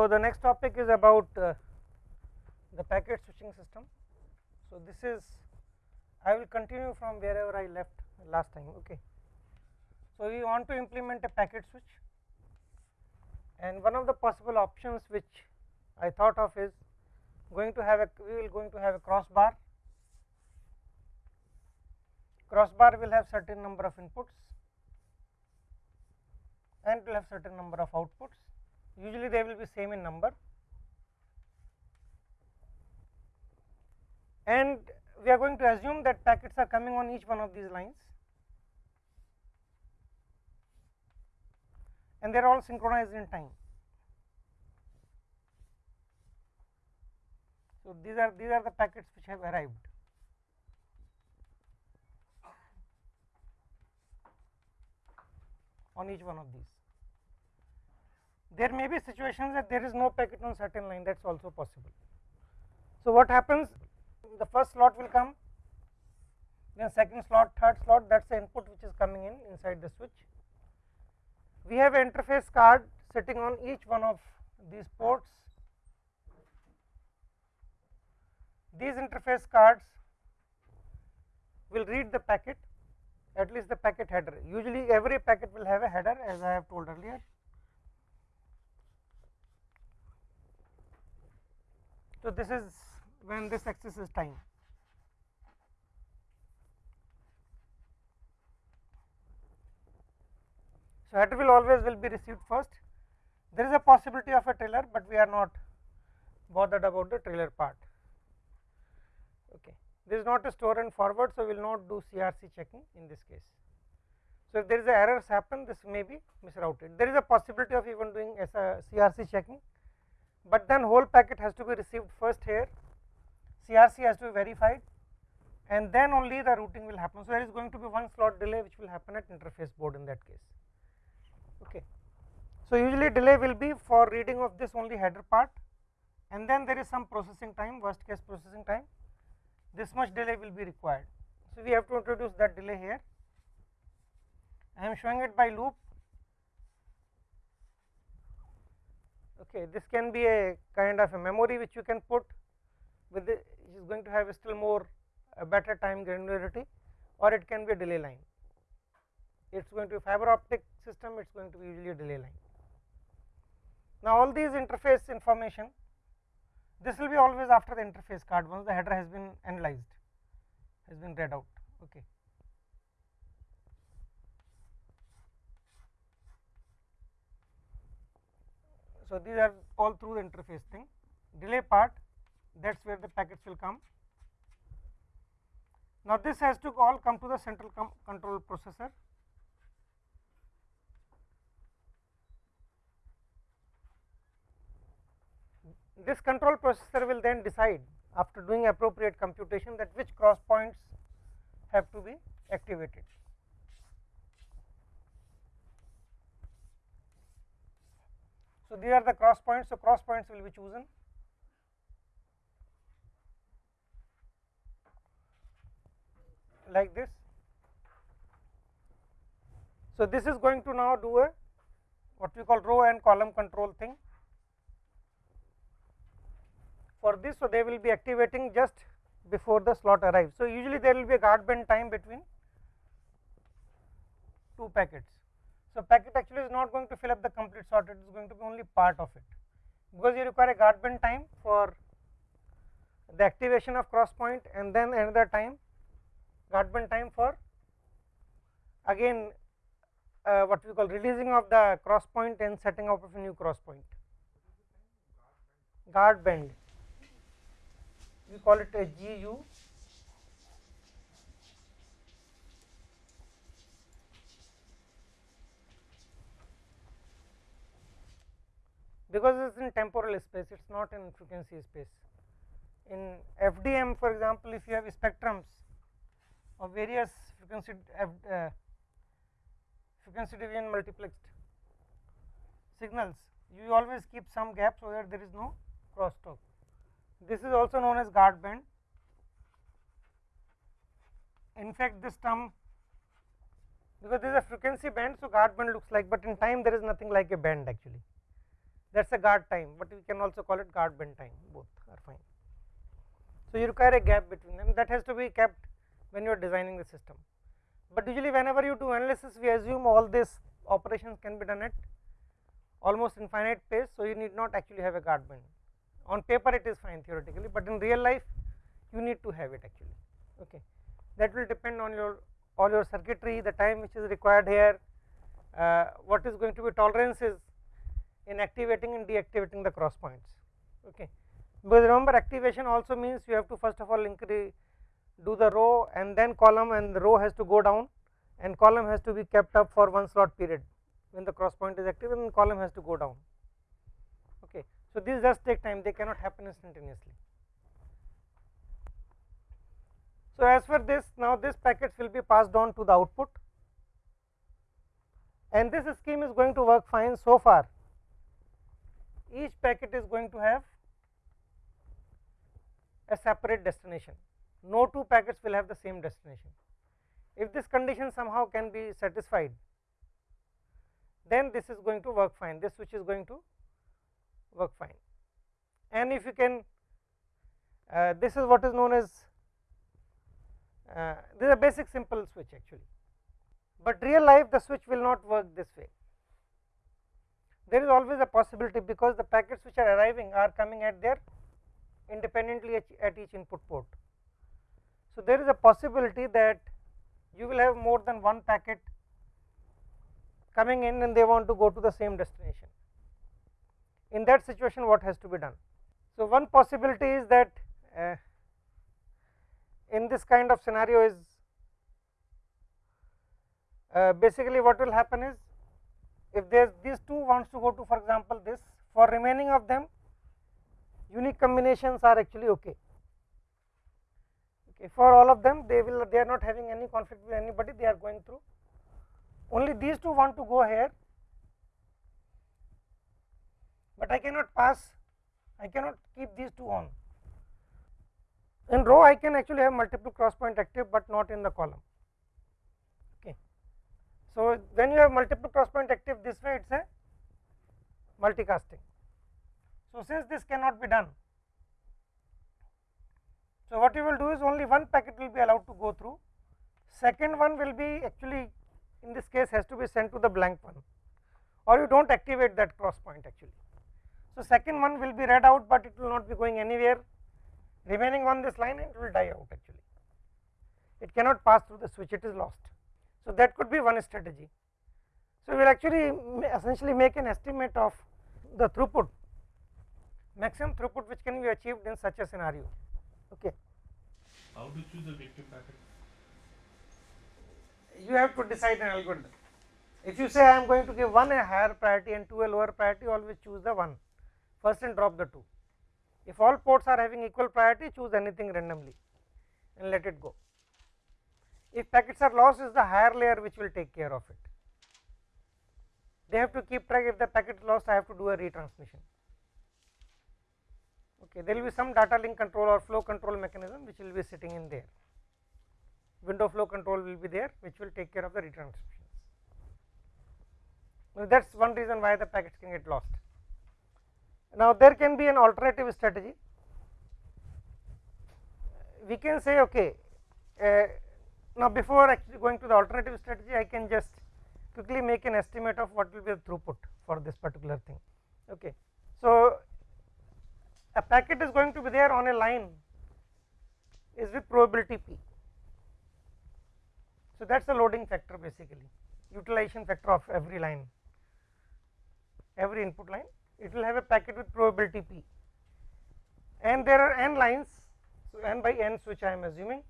So, the next topic is about uh, the packet switching system. So, this is I will continue from wherever I left last time. Okay. So, we want to implement a packet switch and one of the possible options which I thought of is going to have a we will going to have a crossbar. Crossbar will have certain number of inputs and will have certain number of outputs. Usually they will be same in number and we are going to assume that packets are coming on each one of these lines and they are all synchronized in time. So, these are these are the packets which have arrived. on each one of these. There may be situations that there is no packet on certain line that is also possible. So, what happens the first slot will come then second slot third slot that is the input which is coming in inside the switch. We have an interface card sitting on each one of these ports. These interface cards will read the packet at least the packet header usually every packet will have a header as I have told earlier. So, this is when this axis is time. So, header will always will be received first. There is a possibility of a trailer, but we are not bothered about the trailer part. Okay. This is not a store and forward, so we will not do CRC checking in this case. So, if there is a errors happen, this may be misrouted. There is a possibility of even doing as a uh, CRC checking, but then whole packet has to be received first here CRC has to be verified and then only the routing will happen. So, there is going to be one slot delay which will happen at interface board in that case. Okay. So, usually delay will be for reading of this only header part and then there is some processing time worst case processing time this much delay will be required. So, we have to introduce that delay here I am showing it by loop okay this can be a kind of a memory which you can put with the is going to have still more a better time granularity or it can be a delay line. It is going to be fiber optic system, it is going to be usually a delay line. Now, all these interface information, this will be always after the interface card once the header has been analyzed, has been read out. Okay. So, these are all through the interface thing, delay part that is where the packets will come. Now, this has to all come to the central control processor. This control processor will then decide after doing appropriate computation that which cross points have to be activated. So, these are the cross points. So, cross points will be chosen like this. So, this is going to now do a what we call row and column control thing. For this, so they will be activating just before the slot arrives. So, usually there will be a guard band time between two packets. So, packet actually is not going to fill up the complete slot, it is going to be only part of it, because you require a guard band time for the activation of cross point and then another time guard band time for again uh, what we call releasing of the cross point and setting up of a new cross point. Guard band, we call it a GU. Because it is in temporal space, it is not in frequency space. In FDM for example, if you have spectrums of various frequency uh, frequency division multiplexed signals you always keep some gap so that there is no crosstalk. This is also known as guard band. In fact, this term because this is a frequency band, so guard band looks like, but in time there is nothing like a band actually. That is a guard time, but we can also call it guard band time both are fine. So, you require a gap between them that has to be kept when you are designing the system, but usually whenever you do analysis we assume all these operations can be done at almost infinite pace. So, you need not actually have a guard band on paper it is fine theoretically, but in real life you need to have it actually okay. that will depend on your all your circuitry the time which is required here uh, what is going to be tolerances in activating and deactivating the cross points okay. Because remember activation also means you have to first of all increase do the row and then column and the row has to go down and column has to be kept up for one slot period. When the cross point is active and column has to go down okay. So these just take time they cannot happen instantaneously. So as for this now this packets will be passed on to the output. And this scheme is going to work fine so far each packet is going to have a separate destination. No two packets will have the same destination. If this condition somehow can be satisfied then this is going to work fine. This switch is going to work fine. And if you can uh, this is what is known as uh, this is a basic simple switch actually. But real life the switch will not work this way there is always a possibility because the packets which are arriving are coming at their independently at each input port. So, there is a possibility that you will have more than one packet coming in and they want to go to the same destination. In that situation what has to be done? So, one possibility is that uh, in this kind of scenario is uh, basically what will happen is if there these two wants to go to for example this for remaining of them unique combinations are actually okay. okay for all of them they will they are not having any conflict with anybody they are going through. Only these two want to go here. But I cannot pass I cannot keep these two on. In row I can actually have multiple cross point active but not in the column so, when you have multiple cross point active this way it is a multicasting. So, since this cannot be done, so what you will do is only one packet will be allowed to go through, second one will be actually in this case has to be sent to the blank one or you do not activate that cross point actually. So, second one will be read out, but it will not be going anywhere remaining on this line and it will die out actually, it cannot pass through the switch it is lost. So, that could be one strategy. So, we will actually essentially make an estimate of the throughput maximum throughput which can be achieved in such a scenario. Okay. How to choose a victim packet? You have to decide an algorithm. If you say I am going to give one a higher priority and two a lower priority, always choose the one first and drop the two. If all ports are having equal priority, choose anything randomly and let it go if packets are lost is the higher layer which will take care of it. They have to keep track if the packet is lost I have to do a retransmission. Okay, there will be some data link control or flow control mechanism which will be sitting in there. Window flow control will be there which will take care of the retransmissions. Well, that is one reason why the packets can get lost. Now, there can be an alternative strategy. We can say okay, uh, now, before actually going to the alternative strategy, I can just quickly make an estimate of what will be the throughput for this particular thing. Okay. So, a packet is going to be there on a line is with probability p. So, that is the loading factor basically utilization factor of every line every input line it will have a packet with probability p and there are n lines so n by n which I am assuming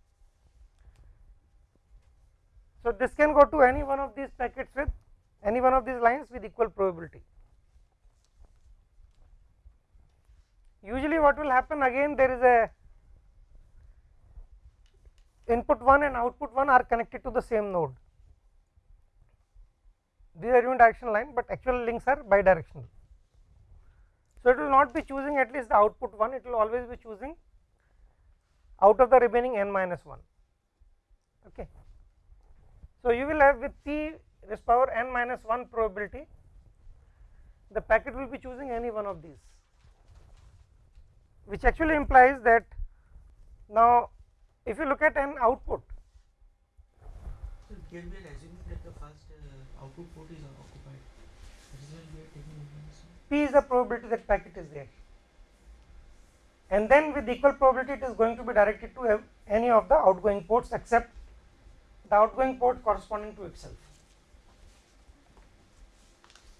so, this can go to any one of these packets with any one of these lines with equal probability. Usually what will happen again there is a input 1 and output 1 are connected to the same node. These are unidirectional line, but actual links are bidirectional. So, it will not be choosing at least the output 1, it will always be choosing out of the remaining n minus 1. Okay. So, you will have with p raised power n minus 1 probability the packet will be choosing any one of these which actually implies that now if you look at an output So here we assuming that the first uh, output port is occupied. That is why we are taking. P is the probability that packet is there and then with equal probability it is going to be directed to any of the outgoing ports except the outgoing port corresponding to itself.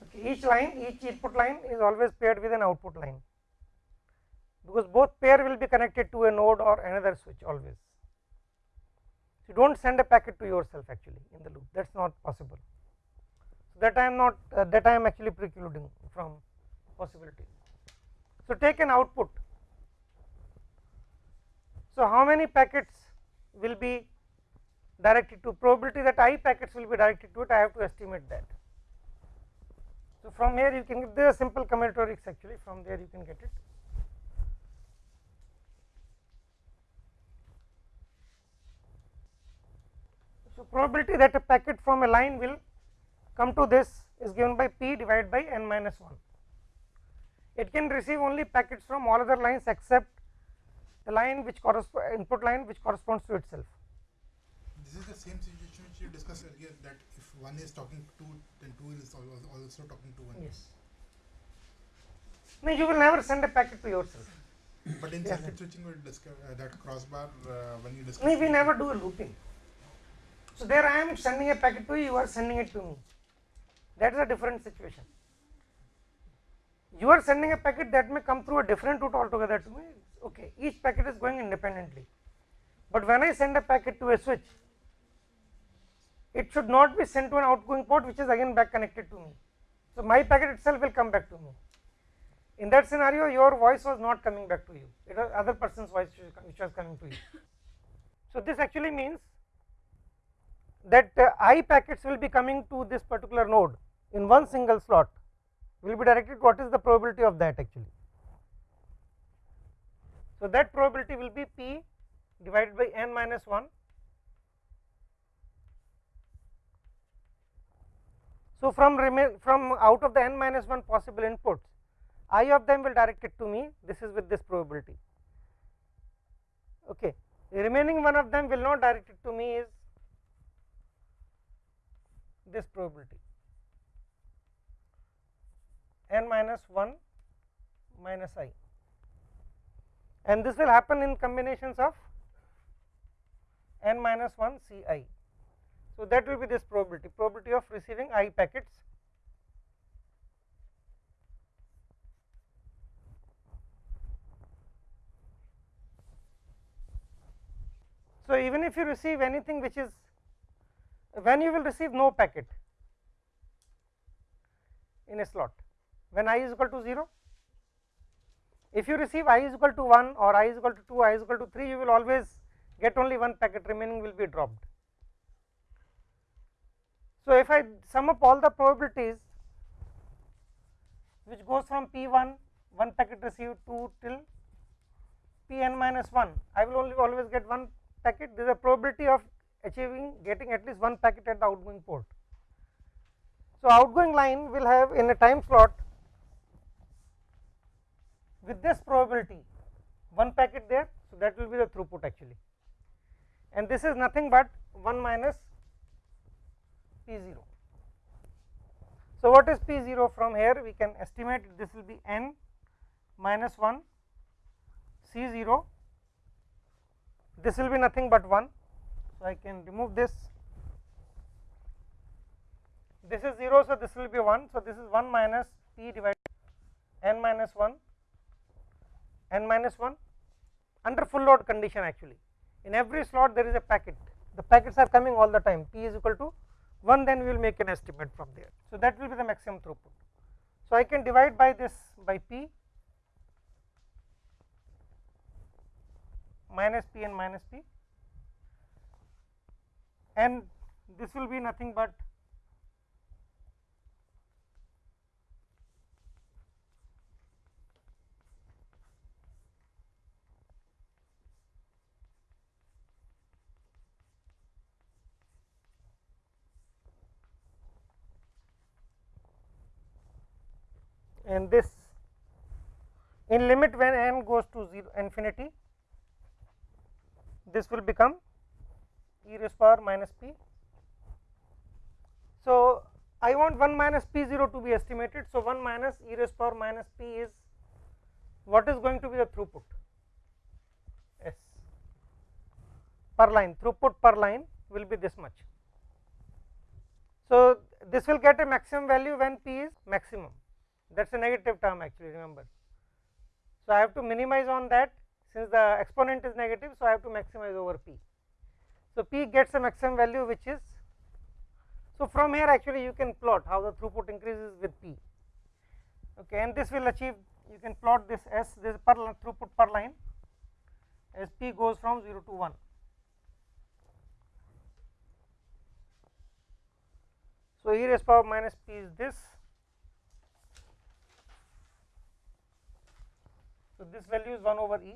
Okay, each line each input line is always paired with an output line because both pair will be connected to a node or another switch always. You do not send a packet to yourself actually in the loop that is not possible. So, that I am not uh, that I am actually precluding from possibility. So, take an output. So, how many packets will be directed to probability that i packets will be directed to it I have to estimate that. So, from here you can get the simple combinatorics actually from there you can get it. So, probability that a packet from a line will come to this is given by p divided by n minus 1. It can receive only packets from all other lines except the line which corresponds input line which corresponds to itself. This is the same situation which you discussed earlier that if one is talking to then two is al- al- also talking to one. Yes. No, you will never send a packet to yourself. But in circuit switching, we discuss uh, that crossbar uh, when you discuss. No, we never do a looping. So there I am sending a packet to you, you are sending it to me. That is a different situation. You are sending a packet that may come through a different route altogether to me. Okay, each packet is going independently. But when I send a packet to a switch, it should not be sent to an outgoing port which is again back connected to me. So my packet itself will come back to me. In that scenario, your voice was not coming back to you. It was other person's voice which was coming to you. So this actually means that uh, i packets will be coming to this particular node in one single slot will be directed what is the probability of that actually. So that probability will be p divided by n minus 1. So from remain from out of the n minus 1 possible inputs, i of them will direct it to me. This is with this probability. Okay, remaining one of them will not direct it to me is this probability n minus 1 minus i and this will happen in combinations of n minus 1 c i. So, that will be this probability probability of receiving i packets. So, even if you receive anything which is when you will receive no packet in a slot when i is equal to 0 if you receive i is equal to 1 or i is equal to 2 i is equal to 3 you will always get only one packet remaining will be dropped so if i sum up all the probabilities which goes from p1 one packet received 2 till pn minus 1 i will only always get one packet there is a probability of achieving getting at least one packet at the outgoing port. So, outgoing line will have in a time slot with this probability one packet there. So, that will be the throughput actually and this is nothing but 1 minus P 0. So, what is P 0 from here we can estimate this will be n minus 1 C 0 this will be nothing but 1 so, I can remove this. This is 0, so this will be 1. So, this is 1 minus p divided n minus 1 n minus 1 under full load condition actually. In every slot there is a packet, the packets are coming all the time p is equal to 1 then we will make an estimate from there. So, that will be the maximum throughput. So, I can divide by this by p minus p and minus p and this will be nothing but and this in limit when n goes to 0 infinity this will become e raised power minus p. So, I want 1 minus p 0 to be estimated. So, 1 minus e raised power minus p is what is going to be the throughput s per line throughput per line will be this much. So, this will get a maximum value when p is maximum that is a negative term actually remember. So, I have to minimize on that since the exponent is negative. So, I have to maximize over p. So, p gets a maximum value which is so from here actually you can plot how the throughput increases with p okay and this will achieve you can plot this s this per throughput per line as p goes from 0 to 1. So, e raised power minus p is this. So, this value is 1 over e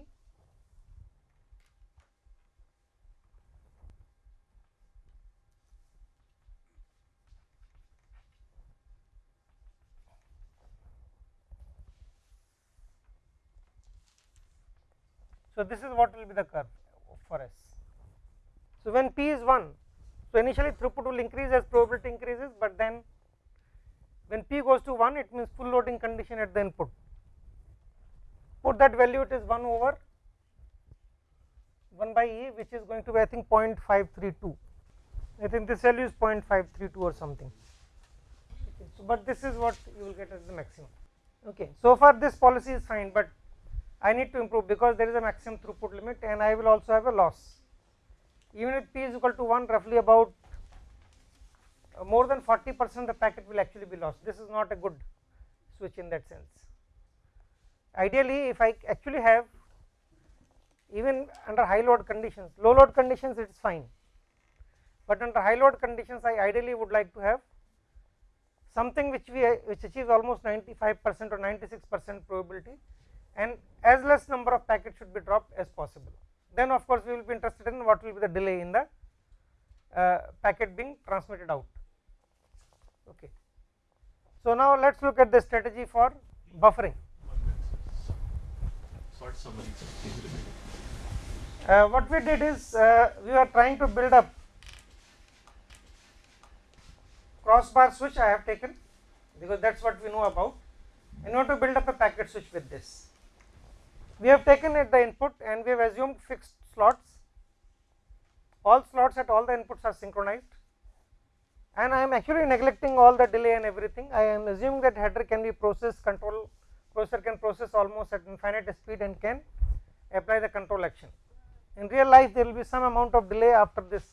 So, this is what will be the curve for S. So, when P is 1, so initially throughput will increase as probability increases, but then when P goes to 1 it means full loading condition at the input. Put that value it is 1 over 1 by E which is going to be I think 0.532. I think this value is 0.532 or something. Okay, so, but this is what you will get as the maximum. Okay, so far this policy is fine, but I need to improve because there is a maximum throughput limit and I will also have a loss. Even if p is equal to 1 roughly about uh, more than 40 percent the packet will actually be lost. This is not a good switch in that sense. Ideally if I actually have even under high load conditions, low load conditions it is fine, but under high load conditions I ideally would like to have something which we which achieves almost 95 percent or 96 percent probability and as less number of packets should be dropped as possible. Then of course, we will be interested in what will be the delay in the uh, packet being transmitted out. Okay. So, now let us look at the strategy for buffering. Please repeat. Uh, what we did is uh, we are trying to build up crossbar switch I have taken because that is what we know about and want to build up a packet switch with this. We have taken at the input and we have assumed fixed slots, all slots at all the inputs are synchronized and I am actually neglecting all the delay and everything. I am assuming that header can be processed control processor can process almost at infinite speed and can apply the control action. In real life there will be some amount of delay after this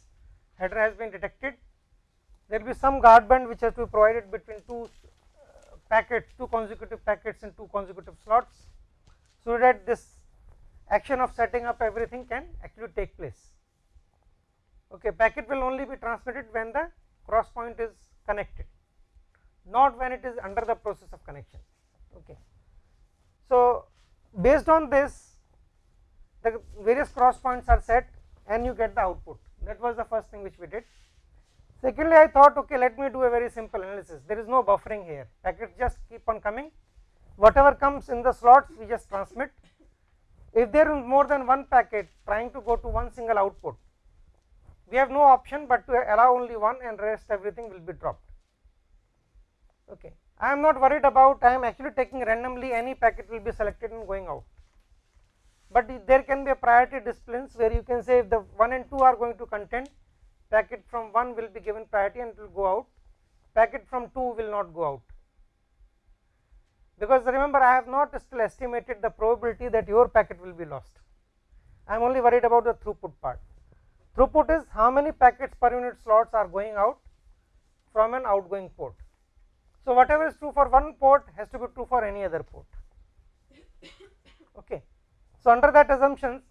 header has been detected. There will be some guard band which has to be provided between two uh, packets, two consecutive packets in two consecutive slots so that this action of setting up everything can actually take place. Okay, packet will only be transmitted when the cross point is connected, not when it is under the process of connection. Okay. So, based on this the various cross points are set and you get the output that was the first thing which we did. Secondly, I thought okay let me do a very simple analysis there is no buffering here packets just keep on coming whatever comes in the slots we just transmit. If there is more than one packet trying to go to one single output, we have no option but to allow only one and rest everything will be dropped. Okay. I am not worried about I am actually taking randomly any packet will be selected and going out, but there can be a priority disciplines where you can say if the 1 and 2 are going to contend packet from 1 will be given priority and it will go out, packet from 2 will not go out because remember I have not still estimated the probability that your packet will be lost. I am only worried about the throughput part. Throughput is how many packets per unit slots are going out from an outgoing port. So, whatever is true for one port has to be true for any other port. Okay. So, under that assumptions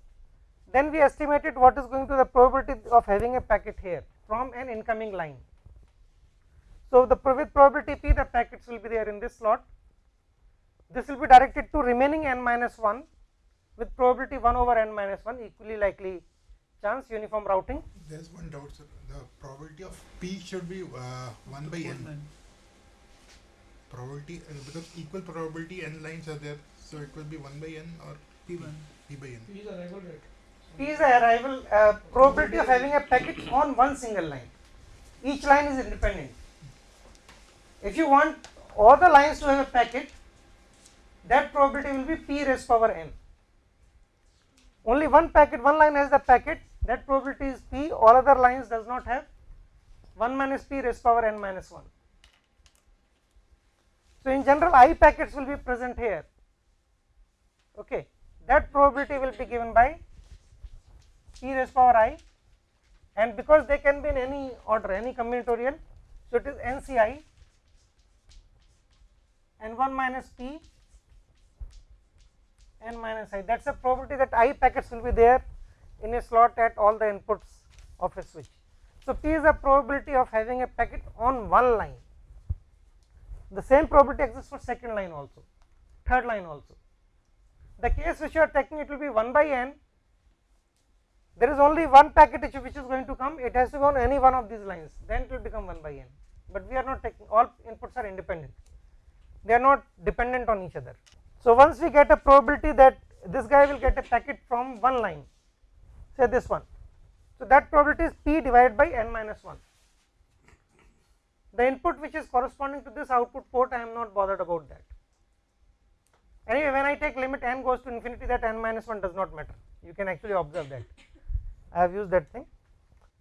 then we estimated what is going to the probability of having a packet here from an incoming line. So, the with probability p the packets will be there in this slot this will be directed to remaining n minus 1 with probability 1 over n minus 1 equally likely chance uniform routing. There is one doubt, sir. The probability of p should be uh, 1 by n. probability uh, because equal probability n lines are there, so it will be one by n or P1. p by n. P is arrival rate. P is the arrival uh, probability of having a packet on one single line. Each line is independent. If you want all the lines to have a packet, that probability will be p raised power n. Only one packet, one line has the packet, that probability is p, all other lines does not have 1 minus p raised power n minus 1. So, in general i packets will be present here, okay. that probability will be given by p raised power i and because they can be in any order any combinatorial so it is nci and 1 minus p n minus i that is a probability that i packets will be there in a slot at all the inputs of a switch. So, p is the probability of having a packet on one line the same probability exists for second line also third line also. The case which you are taking it will be 1 by n. There is only one packet which, is going to come. It has to go on any one of these lines. Then it will become 1 by n. But we are not taking all inputs are independent. They are not dependent on each other. So once we get a probability that this guy will get a packet from one line say this one. So that probability is p divided by n minus 1 the input which is corresponding to this output port i am not bothered about that anyway when i take limit n goes to infinity that n minus 1 does not matter you can actually observe that I have used that thing.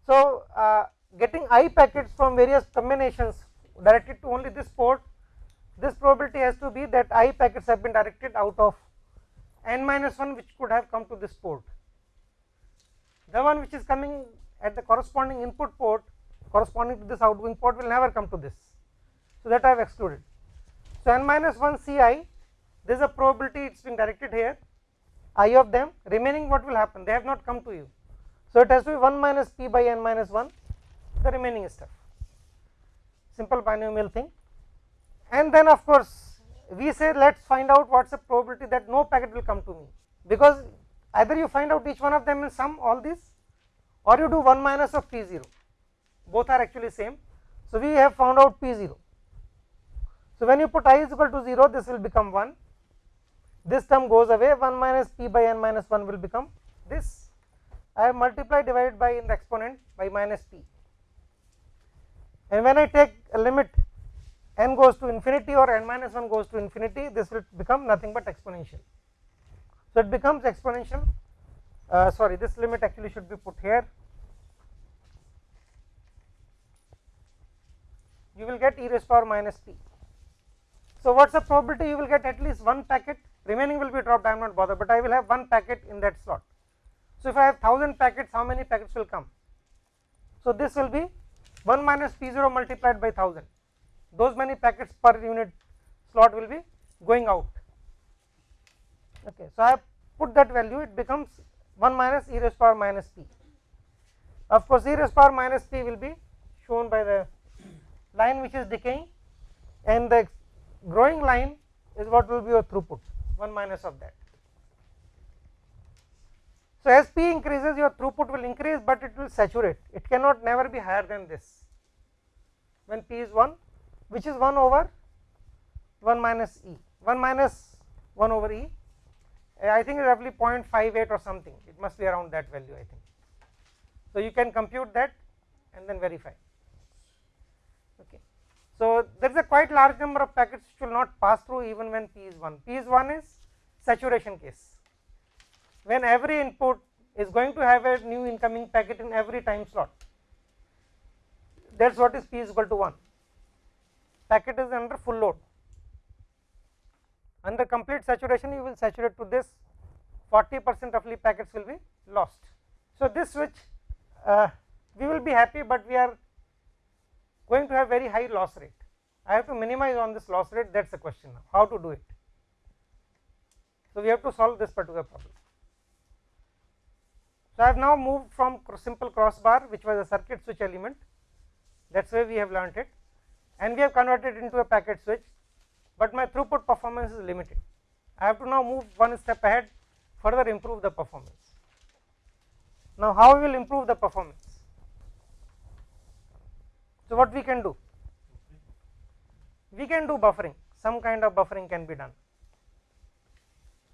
So, uh, getting i packets from various combinations directed to only this port, this probability has to be that i packets have been directed out of n minus 1 which could have come to this port. The one which is coming at the corresponding input port corresponding to this outgoing port will never come to this. So, that I have excluded. So, n minus 1 C i this is a probability it is being directed here. I of them remaining what will happen? They have not come to you. So, it has to be 1 minus p by n minus 1 the remaining stuff. Simple binomial thing. And then of course, we say let us find out what is the probability that no packet will come to me. Because either you find out each one of them in sum all these or you do 1 minus of p 0 both are actually same. So, we have found out p 0. So, when you put i is equal to 0 this will become 1 this term goes away 1 minus p by n minus 1 will become this I have multiplied divided by in the exponent by minus p and when I take a limit n goes to infinity or n minus 1 goes to infinity this will become nothing but exponential. So, it becomes exponential uh, sorry this limit actually should be put here you will get e raised power minus p. So, what is the probability you will get at least one packet remaining will be dropped I am not bothered, but I will have one packet in that slot. So, if I have 1000 packets how many packets will come? So, this will be 1 minus p 0 multiplied by 1000 those many packets per unit slot will be going out. Okay. So, I have put that value it becomes 1 minus e raised power minus p. Of course, e raised power minus p will be shown by the line which is decaying and the growing line is what will be your throughput 1 minus of that. So, as P increases your throughput will increase, but it will saturate it cannot never be higher than this when P is 1 which is 1 over 1 minus E 1 minus 1 over E eh, I think roughly 0.58 or something it must be around that value I think. So, you can compute that and then verify. So, there is a quite large number of packets which will not pass through even when P is 1, P is 1 is saturation case. When every input is going to have a new incoming packet in every time slot that is what is p is equal to 1 packet is under full load. Under complete saturation you will saturate to this 40 percent roughly packets will be lost. So, this switch uh, we will be happy, but we are going to have very high loss rate I have to minimize on this loss rate that is the question now how to do it. So, we have to solve this particular problem. So, I have now moved from simple crossbar which was a circuit switch element that is why we have learnt it and we have converted into a packet switch, but my throughput performance is limited. I have to now move one step ahead further improve the performance. Now, how we will improve the performance? So, what we can do? we can do buffering. Some kind of buffering can be done.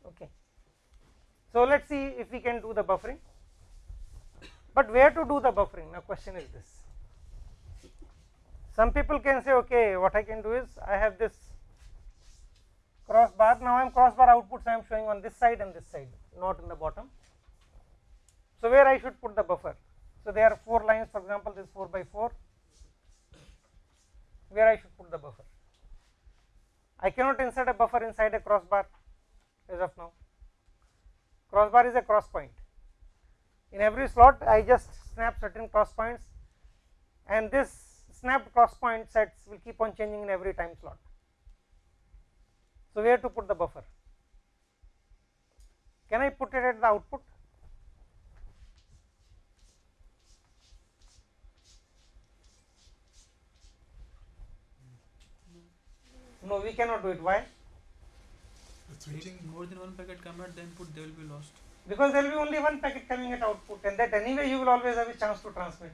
Okay. So let us see if we can do the buffering. But where to do the buffering? Now question is this. Some people can say okay what i can do is i have this crossbar now i am crossbar outputs. I am showing on this side and this side not in the bottom. So where i should put the buffer? So there are four lines. For example this 4 by 4 where i should put the buffer I cannot insert a buffer inside a crossbar as of now. Crossbar is a cross point. In every slot, I just snap certain cross points, and this snapped cross point sets will keep on changing in every time slot. So, where to put the buffer? Can I put it at the output? No, we cannot do it. Why? The switching more than one packet come at the input, they will be lost. Because there will be only one packet coming at output, and that anyway you will always have a chance to transmit.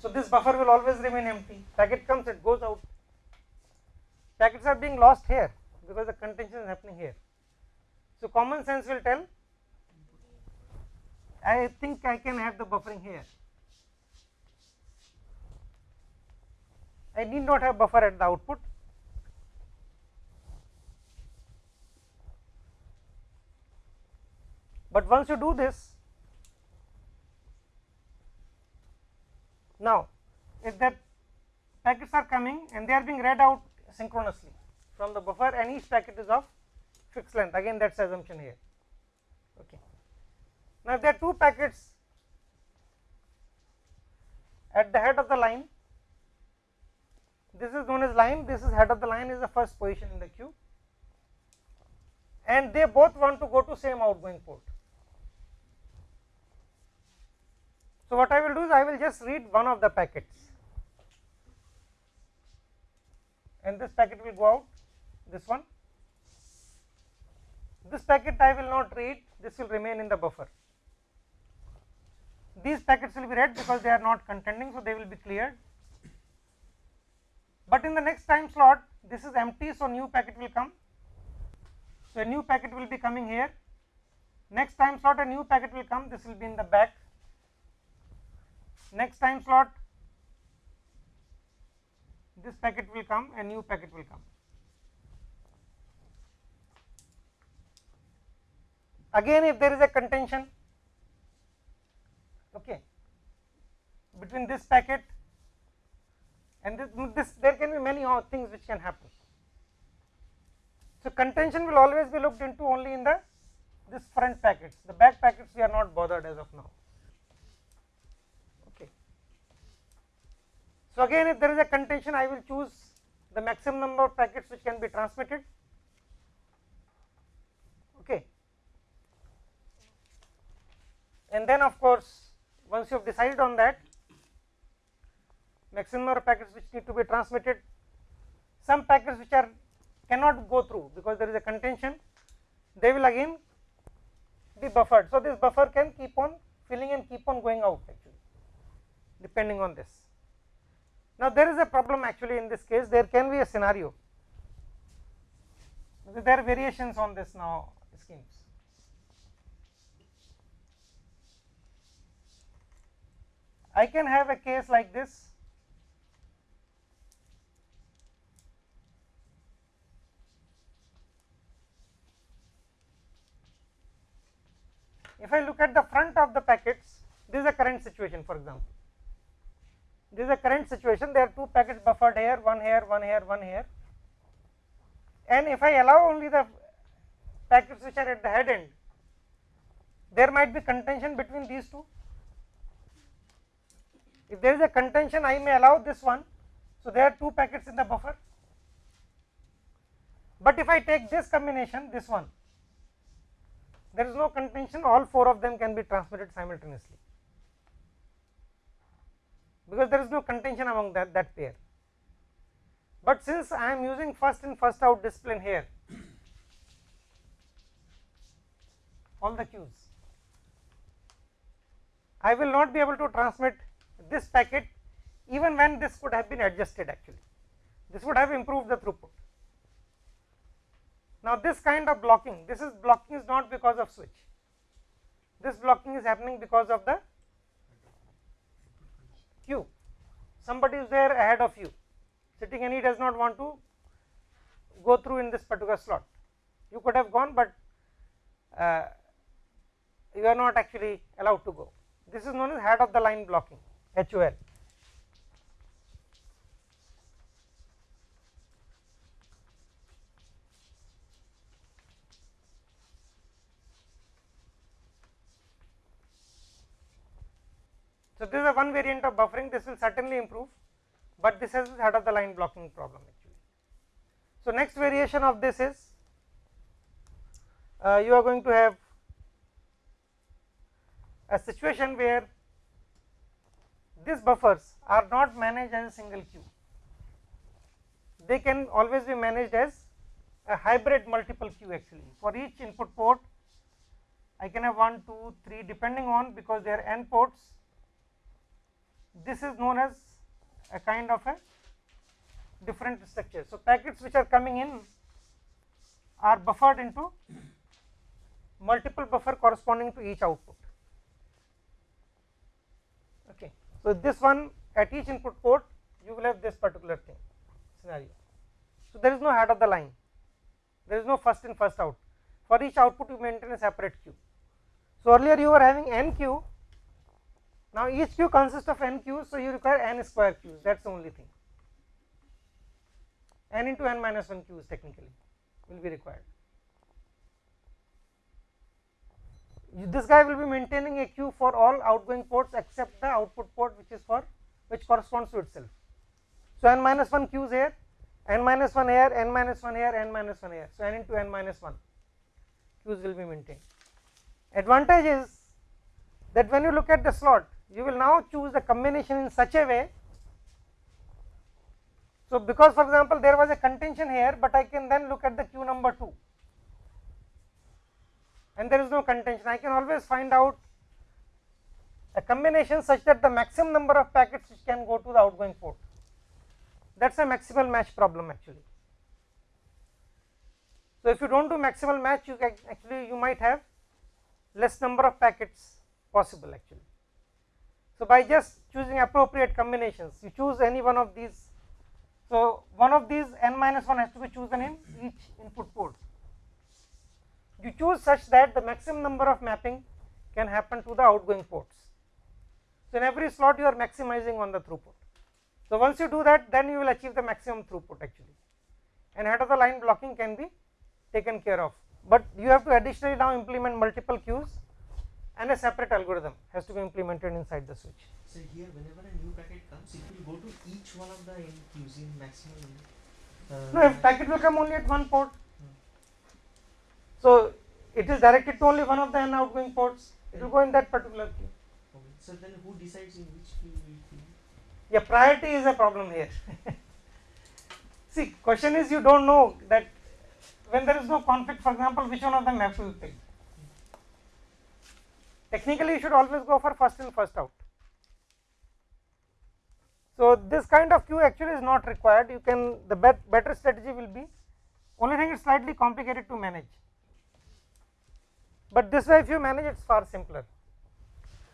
So this buffer will always remain empty. Packet comes, it goes out. Packets are being lost here because the contention is happening here. So common sense will tell. I think I can have the buffering here. I need not have buffer at the output. But once you do this, now if that packets are coming and they are being read out synchronously from the buffer and each packet is of fixed length again that is assumption here. Okay. Now, if there are two packets at the head of the line, this is known as line, this is head of the line is the first position in the queue and they both want to go to same outgoing port. So, what I will do is I will just read one of the packets and this packet will go out this one. This packet I will not read this will remain in the buffer. These packets will be read because they are not contending so they will be cleared. But in the next time slot this is empty so new packet will come. So, a new packet will be coming here next time slot a new packet will come this will be in the back next time slot this packet will come a new packet will come. Again if there is a contention okay, between this packet and this, this there can be many things which can happen. So, contention will always be looked into only in the this front packets the back packets we are not bothered as of now. So, again if there is a contention I will choose the maximum number of packets which can be transmitted okay. and then of course once you have decided on that maximum number of packets which need to be transmitted some packets which are cannot go through because there is a contention they will again be buffered. So, this buffer can keep on filling and keep on going out actually depending on this. Now, there is a problem actually in this case. There can be a scenario. There are variations on this now schemes. I can have a case like this. If I look at the front of the packets this is a current situation for example this is a current situation. There are two packets buffered here one here one here one here. And if I allow only the packets which are at the head end there might be contention between these two. If there is a contention I may allow this one. So there are two packets in the buffer. But if I take this combination this one there is no contention. All four of them can be transmitted simultaneously because there is no contention among that, that pair. But since I am using first in first out discipline here all the queues I will not be able to transmit this packet even when this could have been adjusted actually this would have improved the throughput. Now this kind of blocking, this is blocking is not because of switch, this blocking is happening because of the queue. Somebody is there ahead of you, sitting and he does not want to go through in this particular slot. You could have gone, but uh, you are not actually allowed to go. This is known as head of the line blocking HOL. So, this is one variant of buffering. This will certainly improve, but this is head of the line blocking problem actually. So, next variation of this is uh, you are going to have a situation where these buffers are not managed as a single queue, they can always be managed as a hybrid multiple queue actually. For each input port I can have 1, 2, 3 depending on because they are n ports this is known as a kind of a different structure. So, packets which are coming in are buffered into multiple buffer corresponding to each output. Okay. So, this one at each input port you will have this particular thing scenario. So, there is no head of the line, there is no first in first out for each output you maintain a separate queue. So, earlier you were having n queue now each queue consists of n queues, so you require n square queues that is the only thing n into n minus 1 queues technically will be required. This guy will be maintaining a queue for all outgoing ports except the output port which is for which corresponds to itself. So, n minus 1 queues here, n minus 1 here, n minus 1 here, n minus 1 here. So, n into n minus 1 queues will be maintained. Advantage is that when you look at the slot you will now choose the combination in such a way. So, because for example, there was a contention here, but I can then look at the queue number 2 and there is no contention I can always find out a combination such that the maximum number of packets which can go to the outgoing port that is a maximal match problem actually. So, if you do not do maximal match you can actually you might have less number of packets possible actually. So, by just choosing appropriate combinations you choose any one of these. So, one of these n minus 1 has to be chosen in each input port you choose such that the maximum number of mapping can happen to the outgoing ports. So, in every slot you are maximizing on the throughput. So, once you do that then you will achieve the maximum throughput actually and head of the line blocking can be taken care of, but you have to additionally now implement multiple queues and a separate algorithm has to be implemented inside the switch. So here whenever a new packet comes it will go to each one of the queues in maximum uh, No, if packet will come only at one port. So, it is directed to only one of the n outgoing ports, it will go in that particular queue. okay. So then who decides in which queue will be Yeah, priority is a problem here. See, question is you do not know that when there is no conflict, for example, which one of them have to be picked. Technically, you should always go for first in, first out. So, this kind of queue actually is not required, you can the bet better strategy will be only thing is slightly complicated to manage, but this way if you manage it is far simpler.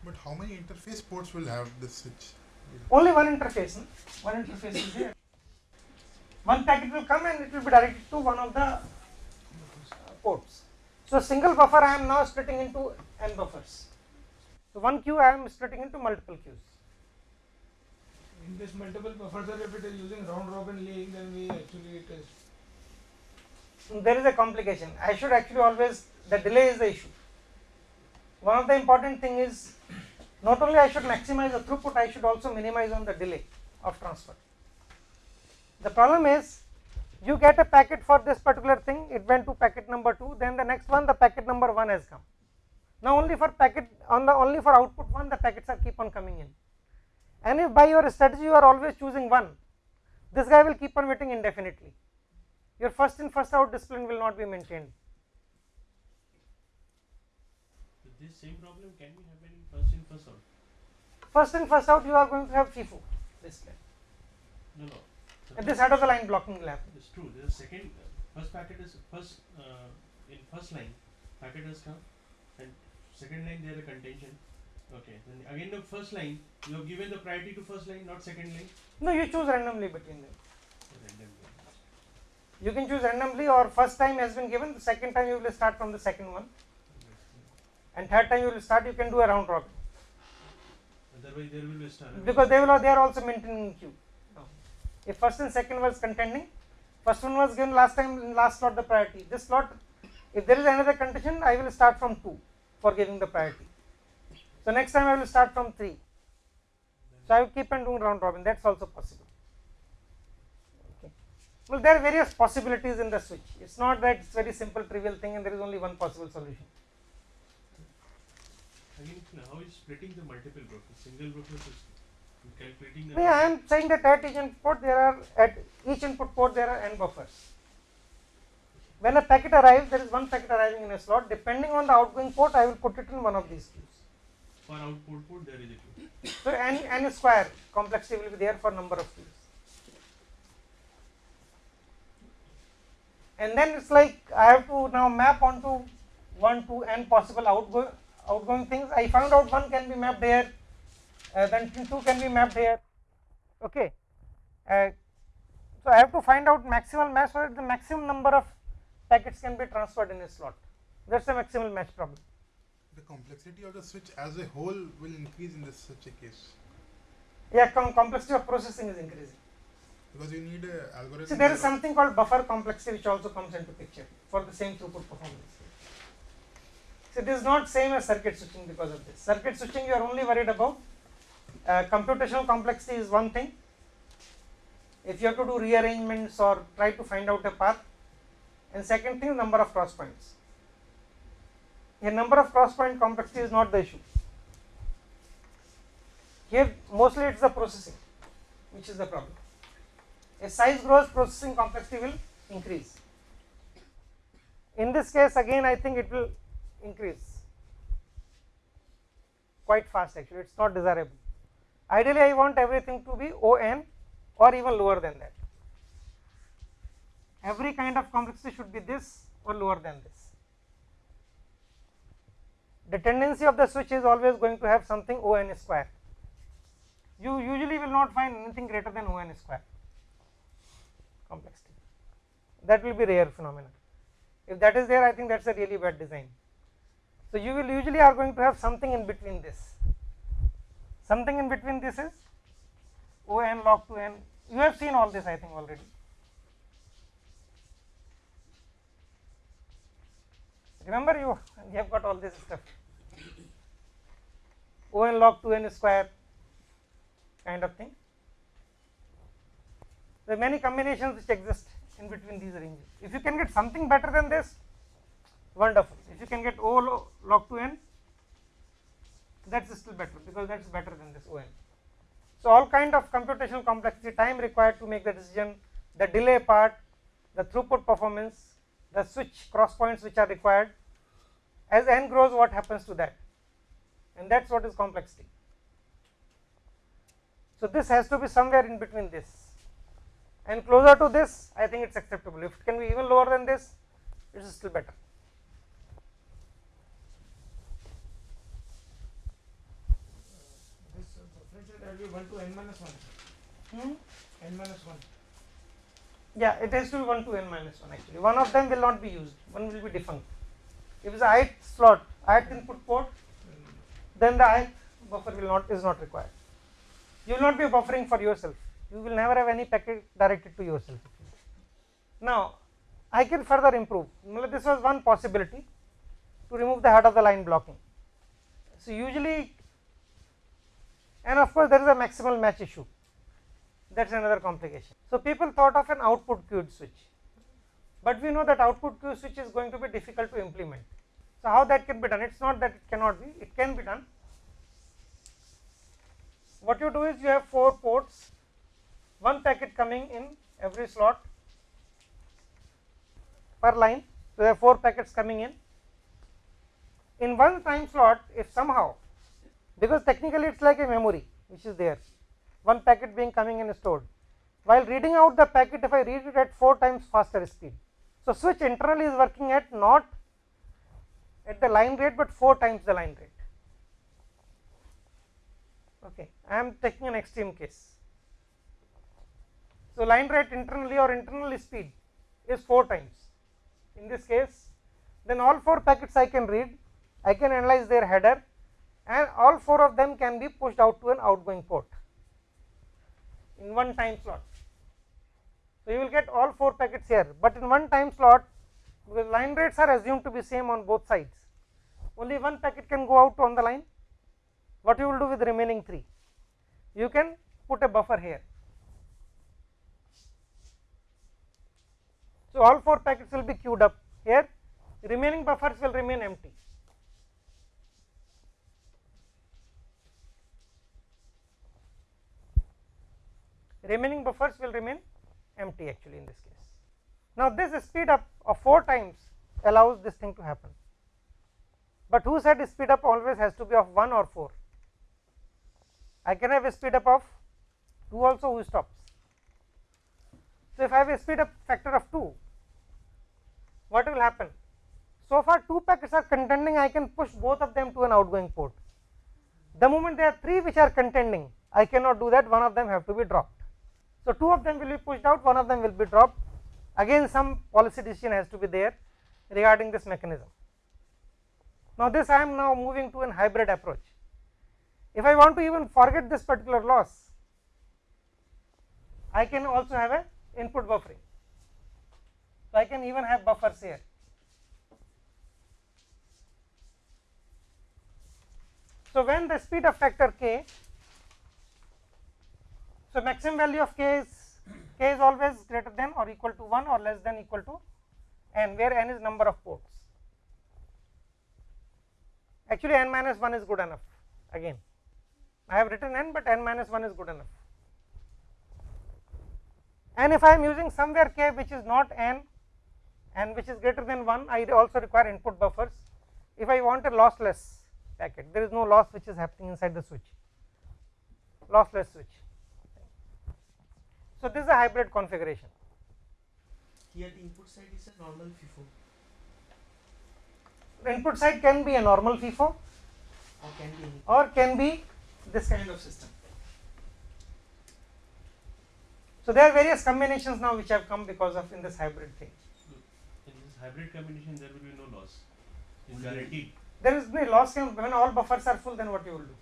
But how many interface ports will have this switch? Only one interface, no? one interface is there. One packet will come and it will be directed to one of the uh, ports. So, single buffer I am now splitting into n buffers. So, one queue I am splitting into multiple queues. In this multiple buffers, sir, if it is using round robin laying, then we actually it is There is a complication. I should actually always the delay is the issue. One of the important thing is not only I should maximize the throughput, I should also minimize on the delay of transfer. The problem is you get a packet for this particular thing, it went to packet number 2, then the next one the packet number 1 has come. Now only for packet on the only for output 1 the packets are keep on coming in. And if by your strategy you are always choosing 1, this guy will keep on waiting indefinitely. Your first in first out discipline will not be maintained. So this same problem can be happening first in first out. First in first out you are going to have FIFO discipline. No, no. and this head of the line blocking will happen. It's true. There's a second, uh, first packet is first uh, in first line, packet has come, and second line there a contention. Okay. Then again the first line, you have given the priority to first line, not second line. No, you choose randomly between them. Random. You can choose randomly or first time has been given, the second time you will start from the second one and third time you will start you can do a round robin Otherwise there will be a star. because they will they are also maintaining queue. If first and second was contending, first one was given last time in last slot the priority. This slot, if there is another contention, I will start from two for giving the priority. So next time I will start from three. So I will keep on doing round robin. That's also possible. Okay. Well, there are various possibilities in the switch. It's not that it's very simple trivial thing and there is only one possible solution. Again, how is splitting the multiple brokers? Single broker system. Calculating the. Yeah, I am saying that at each input there are at each input port there are n buffers. When a packet arrives, there is one packet arriving in a slot. Depending on the outgoing port, I will put it in one of these queues. For output port there is a queue. So n n square complexity will be there for number of queues. And then it's like I have to now map onto one to n possible outgoing outgoing things. I found out one can be mapped here, uh, then two can be mapped here. Okay. Uh, so I have to find out maximal so that the maximum number of packets can be transferred in a slot. That's the maximal match problem. The complexity of the switch as a whole will increase in this such a case Yeah, com complexity of processing is increasing. because you need a algorithm. See, there is something called buffer complexity which also comes into picture for the same throughput performance. See, this is not same as circuit switching because of this. Circuit switching, you are only worried about uh, computational complexity is one thing. If you have to do rearrangements or try to find out a path, and second thing, number of cross points. Here, number of cross point complexity is not the issue. Here, mostly it's the processing, which is the problem as size grows processing complexity will increase. In this case again I think it will increase quite fast actually it is not desirable. Ideally I want everything to be ON or even lower than that. Every kind of complexity should be this or lower than this. The tendency of the switch is always going to have something ON square. You usually will not find anything greater than ON square complexity. That will be rare phenomenon. If that is there, I think that's a really bad design. So you will usually are going to have something in between this. Something in between this is O n log to n. You have seen all this, I think already. Remember you, you have got all this stuff. O n log 2 n square kind of thing. There are many combinations which exist in between these ranges. If you can get something better than this, wonderful. If you can get O log 2 n, that's still better because that's better than this O n. So all kind of computational complexity, time required to make the decision, the delay part, the throughput performance, the switch cross points which are required. As n grows, what happens to that? And that's what is complexity. So this has to be somewhere in between this and closer to this I think it is acceptable. If it can be even lower than this, it is still better. This uh, differential that will be 1 to n minus 1. Hmm? n minus 1. Yeah, it has to be 1 to n minus 1 actually. One of them will not be used, one will be defunct. If it is a ith slot, ith input port, then the ith buffer will not is not required. You will not be buffering for yourself. You will never have any packet directed to yourself. Now, I can further improve. This was one possibility to remove the head of the line blocking. So usually, and of course, there is a maximal match issue. That is another complication. So people thought of an output queued switch, but we know that output queue switch is going to be difficult to implement. So how that can be done? It's not that it cannot be; it can be done. What you do is you have four ports, one packet coming in every slot per line. So there are four packets coming in. In one time slot, if somehow, because technically it's like a memory which is there, one packet being coming and stored. while reading out the packet if I read it at 4 times faster speed. So, switch internally is working at not at the line rate, but 4 times the line rate. Okay. I am taking an extreme case. So, line rate internally or internal speed is 4 times. In this case, then all 4 packets I can read, I can analyze their header and all 4 of them can be pushed out to an outgoing port in one time slot. So, you will get all 4 packets here, but in one time slot because line rates are assumed to be same on both sides, only one packet can go out on the line. What you will do with the remaining 3? You can put a buffer here. So, all 4 packets will be queued up here, remaining buffers will remain empty. Remaining buffers will remain empty actually in this case. Now, this speed up of 4 times allows this thing to happen, but who said speed up always has to be of 1 or 4? I can have a speed up of 2 also who stops. So, if I have a speed up factor of 2, what will happen? So far 2 packets are contending, I can push both of them to an outgoing port. The moment there are 3 which are contending, I cannot do that, one of them have to be dropped. So, two of them will be pushed out, one of them will be dropped. Again, some policy decision has to be there regarding this mechanism. Now, this I am now moving to an hybrid approach. If I want to even forget this particular loss, I can also have a input buffering. So, I can even have buffers here. So, when the speed of factor k so, maximum value of k is k is always greater than or equal to 1 or less than equal to n where n is number of ports. Actually n minus 1 is good enough again I have written n, but n minus 1 is good enough. And if I am using somewhere k which is not n and which is greater than 1 I also require input buffers if I want a lossless packet there is no loss which is happening inside the switch lossless switch. So, this is a hybrid configuration. Here the input side is a normal FIFO The input side can be a normal FIFO or can be any. or can be this kind of system. So, there are various combinations now which have come because of in this hybrid thing. Hmm. In this hybrid combination, there will be no loss. It's guaranteed. There is no loss when all buffers are full then what you will do?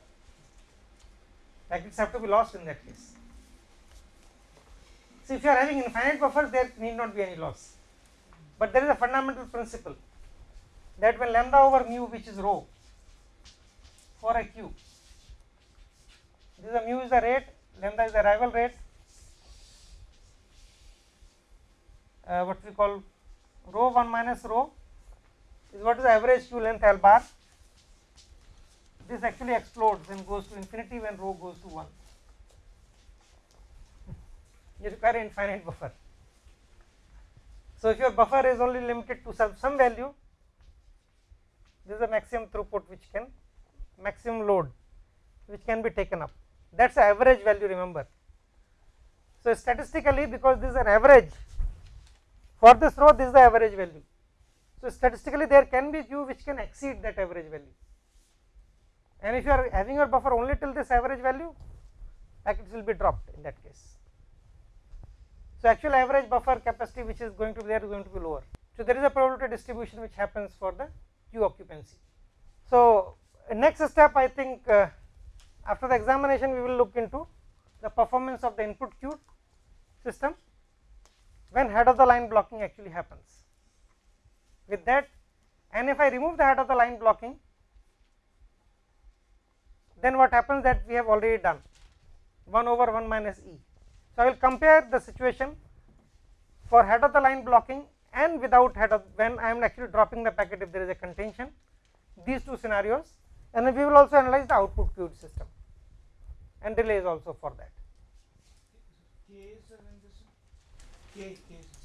Packets have to be lost in that case. So, if you are having infinite buffers there need not be any loss, but there is a fundamental principle that when lambda over mu which is rho for a queue, this is a mu is the rate, lambda is the arrival rate, uh, what we call rho 1 minus rho is what is the average queue length L bar. This actually explodes and goes to infinity when rho goes to 1. You require infinite buffer. So, if your buffer is only limited to some, some value, this is the maximum throughput which can maximum load which can be taken up. That is the average value remember. So, statistically because this is an average for this rho this is the average value. So, statistically there can be queue which can exceed that average value and if you are having your buffer only till this average value packets will be dropped in that case. So, actual average buffer capacity which is going to be there is going to be lower. So, there is a probability distribution which happens for the queue occupancy. So, next step I think uh, after the examination we will look into the performance of the input queue system when head of the line blocking actually happens. With that and if I remove the head of the line blocking then what happens that we have already done 1 over 1 minus e. So, I will compare the situation for head of the line blocking and without head of when I am actually dropping the packet if there is a contention these two scenarios and then we will also analyze the output queued system and delays also for that.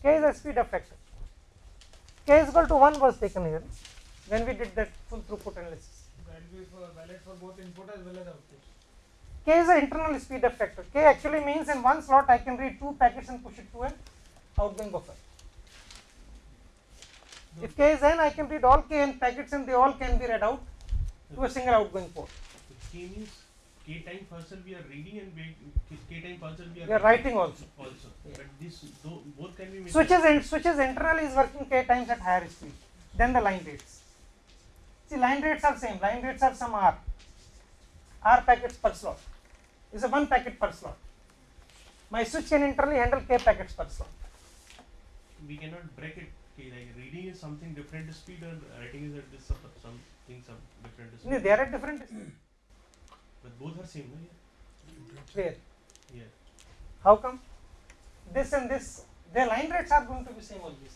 K is speed up factor. K is equal to 1 was taken here when we did that full throughput analysis. that will be valid for both input as well as output. K is the internal speed factor. K actually means in one slot I can read two packets and push it to an outgoing buffer. If K is n, I can read all K n packets and they all can be read out to a single outgoing port. K means K time parcel we are reading and K, time parcel we are We are writing also. also. Yeah. But this though, both can be made. Switches and switches internally is working K times at higher speed than the line rates. See line rates are same, line rates are some R. R packets per slot. Is a one packet per slot. My switch can internally handle K packets per slot. we cannot break it. K, like reading is something different speed or writing is at this some something some different No, speed. They are at different speed. But both are same, no? Yeah. where? Yeah. How come? This and this, their line rates are going to be same always.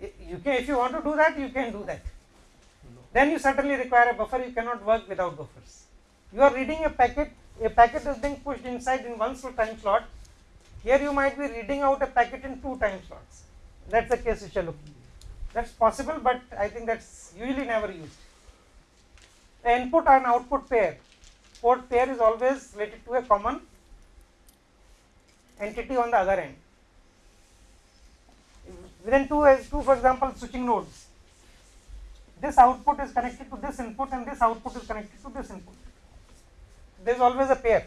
You can, if you want to do that, you can do that. No. Then you certainly require a buffer. You cannot work without buffers. You are reading a packet. A packet is being pushed inside in one time slot. Here you might be reading out a packet in two time slots. That's the case which you are looking. That's possible, but I think that's usually never used. The input and output pair, port pair is always related to a common entity on the other end. Within two, as two for example, switching nodes. This output is connected to this input and this output is connected to this input. There is always a pair.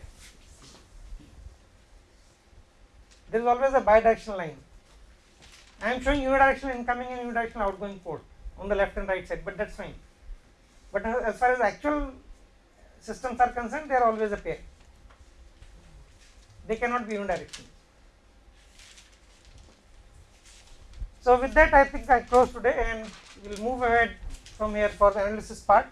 There is always a bidirectional line. I am showing unidirectional incoming and unidirectional outgoing port on the left and right side, but that's fine. But as far as actual systems are concerned, they are always a pair. They cannot be unidirectional. So with that, I think I close today, and we'll move ahead from here for the analysis part.